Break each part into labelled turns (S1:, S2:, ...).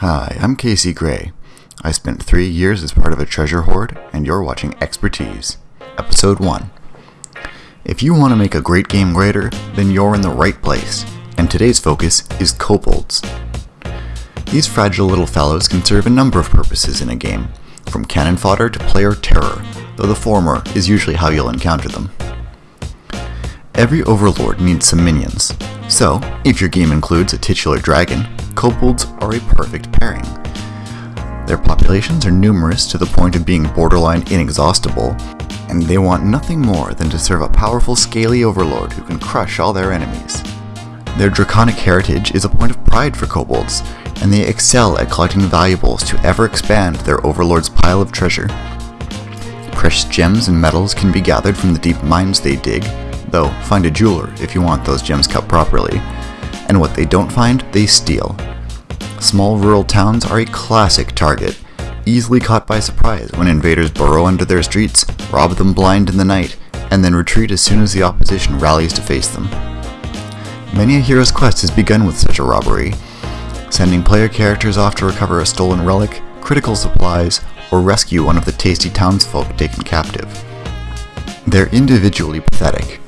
S1: Hi, I'm Casey Gray. I spent three years as part of a treasure hoard, and you're watching Expertise, Episode 1. If you want to make a great game greater, then you're in the right place, and today's focus is kobolds. These fragile little fellows can serve a number of purposes in a game, from cannon fodder to player terror, though the former is usually how you'll encounter them. Every overlord needs some minions, so if your game includes a titular dragon, kobolds are a perfect pairing. Their populations are numerous to the point of being borderline inexhaustible, and they want nothing more than to serve a powerful scaly overlord who can crush all their enemies. Their draconic heritage is a point of pride for kobolds, and they excel at collecting valuables to ever expand their overlord's pile of treasure. Precious gems and metals can be gathered from the deep mines they dig, though find a jeweler if you want those gems cut properly, and what they don't find, they steal. Small rural towns are a classic target, easily caught by surprise when invaders burrow under their streets, rob them blind in the night, and then retreat as soon as the opposition rallies to face them. Many a hero's quest has begun with such a robbery, sending player characters off to recover a stolen relic, critical supplies, or rescue one of the tasty townsfolk taken captive. They're individually pathetic,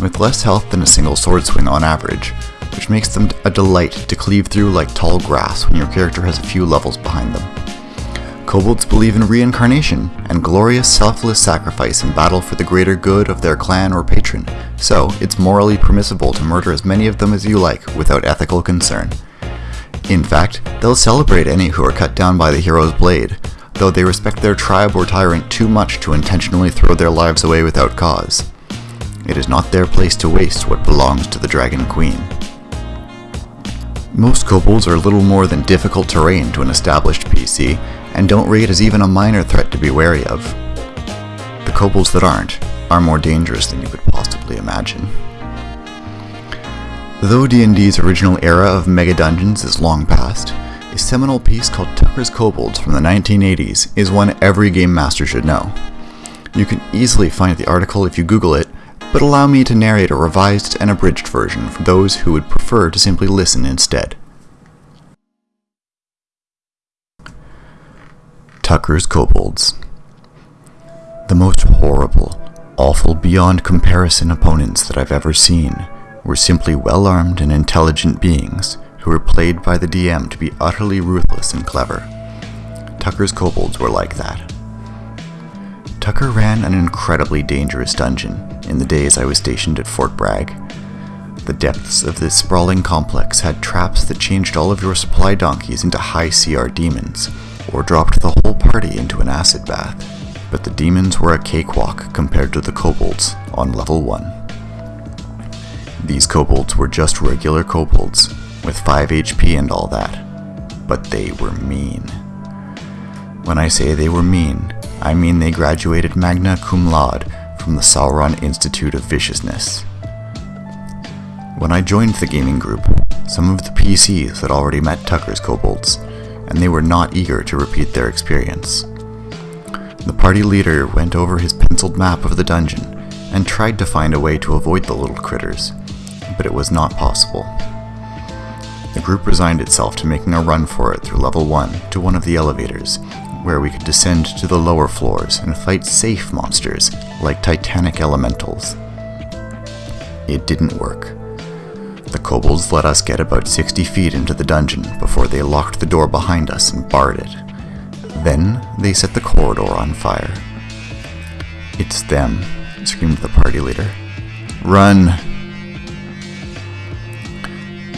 S1: with less health than a single sword swing on average, which makes them a delight to cleave through like tall grass when your character has a few levels behind them. Kobolds believe in reincarnation and glorious selfless sacrifice in battle for the greater good of their clan or patron, so it's morally permissible to murder as many of them as you like without ethical concern. In fact, they'll celebrate any who are cut down by the hero's blade, though they respect their tribe or tyrant too much to intentionally throw their lives away without cause. It is not their place to waste what belongs to the Dragon Queen. Most kobolds are little more than difficult terrain to an established PC, and don't rate as even a minor threat to be wary of. The kobolds that aren't are more dangerous than you could possibly imagine. Though D&D's original era of mega dungeons is long past, a seminal piece called Tucker's Kobolds from the 1980s is one every game master should know. You can easily find the article if you Google it, but allow me to narrate a revised and abridged version for those who would prefer to simply listen instead. Tucker's Kobolds The most horrible, awful beyond comparison opponents that I've ever seen were simply well-armed and intelligent beings who were played by the DM to be utterly ruthless and clever. Tucker's kobolds were like that. Tucker ran an incredibly dangerous dungeon in the days I was stationed at Fort Bragg. The depths of this sprawling complex had traps that changed all of your supply donkeys into high CR demons, or dropped the whole party into an acid bath. But the demons were a cakewalk compared to the kobolds on level 1. These kobolds were just regular kobolds, with 5 HP and all that. But they were mean. When I say they were mean, I mean they graduated magna cum laude from the Sauron Institute of Viciousness. When I joined the gaming group, some of the PCs had already met Tucker's kobolds, and they were not eager to repeat their experience. The party leader went over his penciled map of the dungeon and tried to find a way to avoid the little critters, but it was not possible. The group resigned itself to making a run for it through level 1 to one of the elevators, where we could descend to the lower floors and fight safe monsters like titanic elementals. It didn't work. The kobolds let us get about 60 feet into the dungeon before they locked the door behind us and barred it. Then they set the corridor on fire. It's them, screamed the party leader. Run!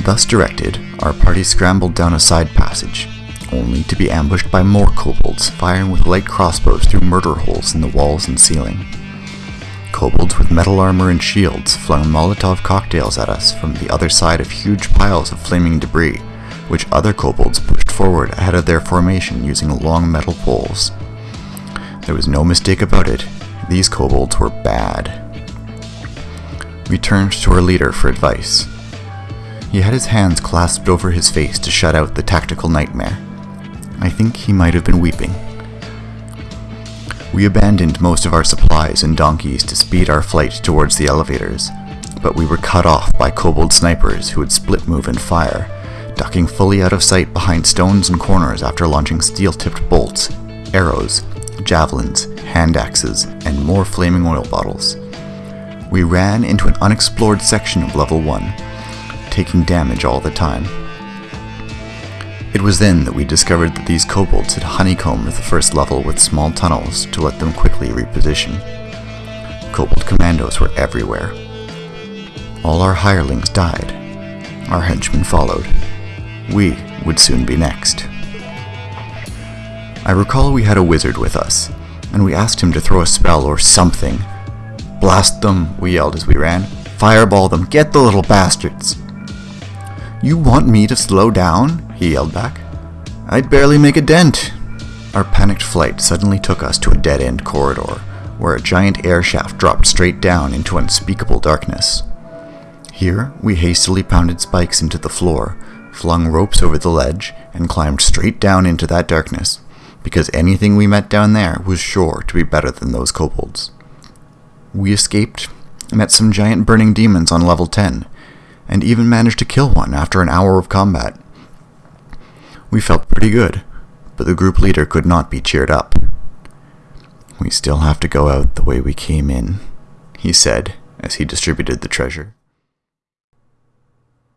S1: Thus directed, our party scrambled down a side passage, only to be ambushed by more kobolds firing with light crossbows through murder holes in the walls and ceiling. Kobolds with metal armor and shields flung Molotov cocktails at us from the other side of huge piles of flaming debris, which other kobolds pushed forward ahead of their formation using long metal poles. There was no mistake about it, these kobolds were bad. We turned to our leader for advice. He had his hands clasped over his face to shut out the tactical nightmare. I think he might have been weeping. We abandoned most of our supplies and donkeys to speed our flight towards the elevators, but we were cut off by kobold snipers who would split move and fire, ducking fully out of sight behind stones and corners after launching steel tipped bolts, arrows, javelins, hand axes, and more flaming oil bottles. We ran into an unexplored section of level 1, taking damage all the time. It was then that we discovered that these kobolds had honeycombed the first level with small tunnels to let them quickly reposition. Kobold commandos were everywhere. All our hirelings died. Our henchmen followed. We would soon be next. I recall we had a wizard with us, and we asked him to throw a spell or something. Blast them, we yelled as we ran. Fireball them, get the little bastards! You want me to slow down? He yelled back. I'd barely make a dent. Our panicked flight suddenly took us to a dead end corridor, where a giant air shaft dropped straight down into unspeakable darkness. Here, we hastily pounded spikes into the floor, flung ropes over the ledge, and climbed straight down into that darkness, because anything we met down there was sure to be better than those kobolds. We escaped, met some giant burning demons on level 10, and even managed to kill one after an hour of combat. We felt pretty good, but the group leader could not be cheered up. We still have to go out the way we came in, he said as he distributed the treasure.